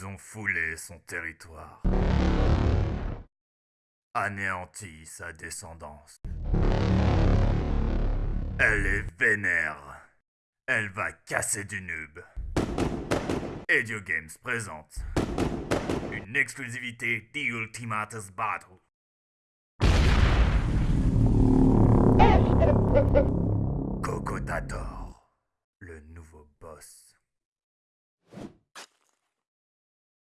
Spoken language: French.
Ils ont foulé son territoire, anéanti sa descendance. Elle est vénère. Elle va casser du noob. Edio Games présente une exclusivité The Ultimatus Battle. Cocotator, le nouveau boss.